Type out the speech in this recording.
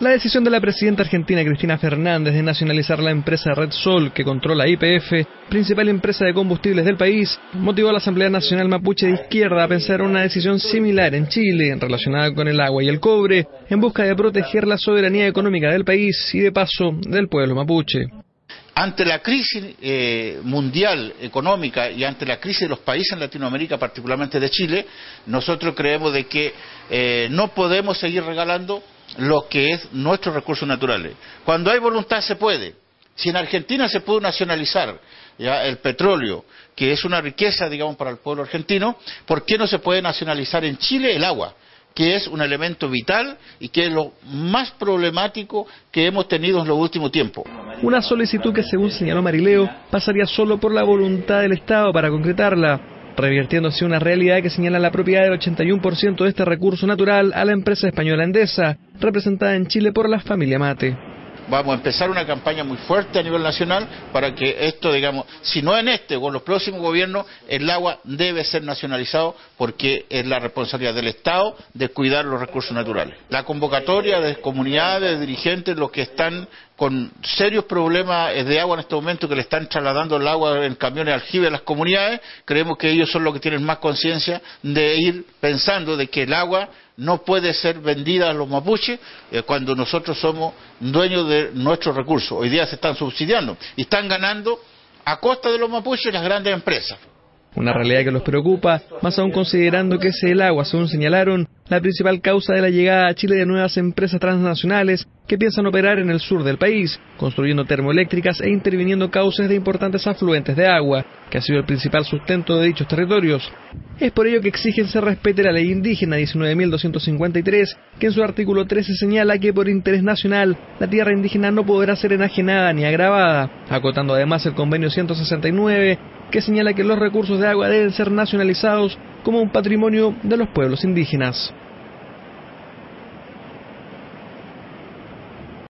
La decisión de la presidenta argentina Cristina Fernández de nacionalizar la empresa Red Sol, que controla IPF, principal empresa de combustibles del país, motivó a la Asamblea Nacional Mapuche de Izquierda a pensar una decisión similar en Chile, relacionada con el agua y el cobre, en busca de proteger la soberanía económica del país y, de paso, del pueblo mapuche. Ante la crisis eh, mundial económica y ante la crisis de los países en Latinoamérica, particularmente de Chile, nosotros creemos de que eh, no podemos seguir regalando lo que es nuestros recursos naturales. Cuando hay voluntad se puede. Si en Argentina se pudo nacionalizar ya, el petróleo, que es una riqueza, digamos, para el pueblo argentino, ¿por qué no se puede nacionalizar en Chile el agua? que es un elemento vital y que es lo más problemático que hemos tenido en los últimos tiempos. Una solicitud que, según señaló Marileo, pasaría solo por la voluntad del Estado para concretarla revirtiéndose una realidad que señala la propiedad del 81% de este recurso natural a la empresa española Endesa, representada en Chile por la familia Mate vamos a empezar una campaña muy fuerte a nivel nacional para que esto, digamos, si no en este o en los próximos gobiernos, el agua debe ser nacionalizado porque es la responsabilidad del Estado de cuidar los recursos naturales. La convocatoria de comunidades, de dirigentes, los que están con serios problemas de agua en este momento, que le están trasladando el agua en camiones aljibe a las comunidades, creemos que ellos son los que tienen más conciencia de ir pensando de que el agua no puede ser vendida a los mapuches eh, cuando nosotros somos dueños de nuestros recursos. Hoy día se están subsidiando y están ganando a costa de los mapuches las grandes empresas. Una realidad que los preocupa, más aún considerando que es el agua, según señalaron, la principal causa de la llegada a Chile de nuevas empresas transnacionales que piensan operar en el sur del país, construyendo termoeléctricas e interviniendo cauces de importantes afluentes de agua, que ha sido el principal sustento de dichos territorios. Es por ello que exigen se respete la ley indígena 19.253, que en su artículo 13 señala que por interés nacional la tierra indígena no podrá ser enajenada ni agravada, acotando además el convenio 169 que señala que los recursos de agua deben ser nacionalizados como un patrimonio de los pueblos indígenas.